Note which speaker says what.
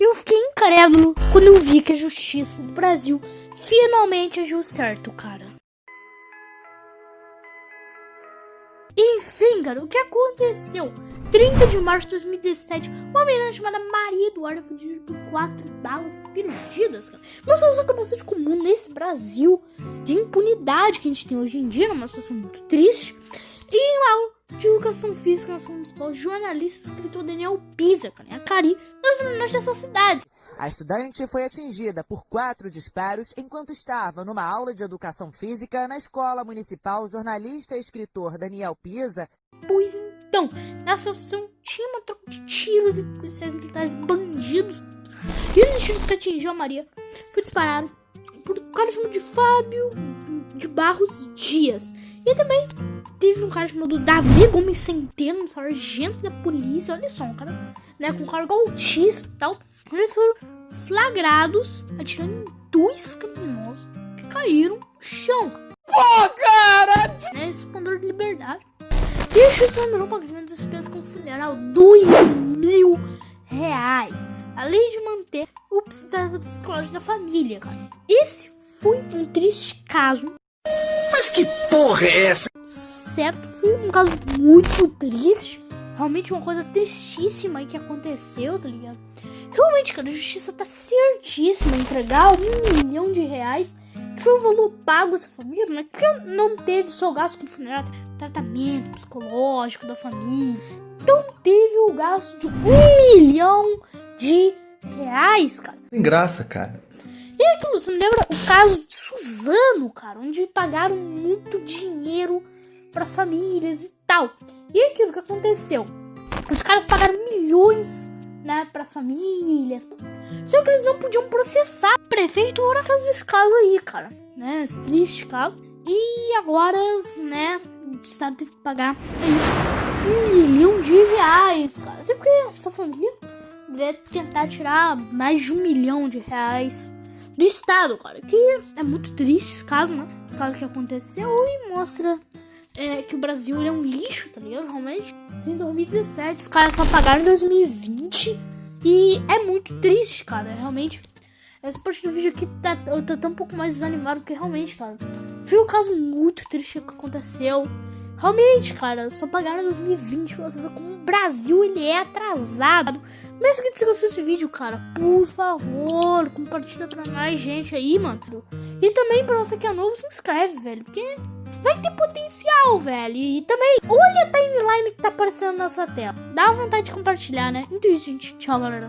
Speaker 1: Eu fiquei incrédulo quando eu vi que a justiça do Brasil finalmente agiu certo, cara. Enfim, cara, o que aconteceu? 30 de março de 2017, uma menina chamada Maria Eduarda foi dirigida por quatro balas perdidas, cara. Uma situação que é bastante comum nesse Brasil de impunidade que a gente tem hoje em dia, uma situação muito triste. E uma de educação física na escola municipal, jornalista e escritor Daniel Pisa, cara, a Cari, nas menores dessas cidades.
Speaker 2: A estudante foi atingida por quatro disparos enquanto estava numa aula de educação física na escola municipal. Jornalista e escritor Daniel Pisa.
Speaker 1: Pois então, nessa ação tinha uma troca de tiros entre policiais militares bandidos. E um dos tiros que atingiu a Maria foi disparado por cara chamado de Fábio de Barros Dias. E também teve um cara chamado Davi Gomes Centeno, um sargento da polícia, olha só, um cara, né, com cargo altíssimo e tal. Eles foram flagrados atirando em dois criminosos que caíram no chão.
Speaker 2: Pô, cara!
Speaker 1: Né, esse fundador de liberdade. E o juiz lembrou o pagamento das despesas com funeral, dois psicológico da família, cara. Esse foi um triste caso.
Speaker 2: Mas que porra é essa?
Speaker 1: certo. Foi um caso muito triste. Realmente uma coisa tristíssima aí que aconteceu, tá ligado? Realmente, cara, a justiça tá certíssima em entregar um milhão de reais. Que foi o valor pago essa família, né? Que não teve só gasto com funerário, tratamento psicológico da família. Então teve o gasto de um milhão de reais, cara.
Speaker 3: Tem graça, cara.
Speaker 1: E aquilo, você me lembra o caso de Suzano, cara, onde pagaram muito dinheiro para as famílias e tal. E aquilo que aconteceu? Os caras pagaram milhões, né, para as famílias. Só que eles não podiam processar a prefeitura com esse caso aí, cara, né? Esse triste caso. E agora, né, o estado teve que pagar um milhão de reais, cara. Até porque essa família tentar tirar mais de um milhão de reais do estado, cara. Que é muito triste esse caso, né? Esse caso que aconteceu e mostra é, que o Brasil é um lixo, tá ligado? Realmente. Em 2017, os caras só pagaram em 2020. E é muito triste, cara. Realmente. Essa parte do vídeo aqui tá, eu tô tão um pouco mais desanimado, porque realmente, cara. Foi um caso muito triste que aconteceu. Realmente, cara, só pagaram em 2020 pra você como o Brasil ele é atrasado. Mas se você gostou desse vídeo, cara, por favor, compartilha pra mais gente aí, mano. E também pra você que é novo, se inscreve, velho, porque vai ter potencial, velho. E também, olha a timeline que tá aparecendo na sua tela. Dá vontade de compartilhar, né? Então, gente, tchau, galera.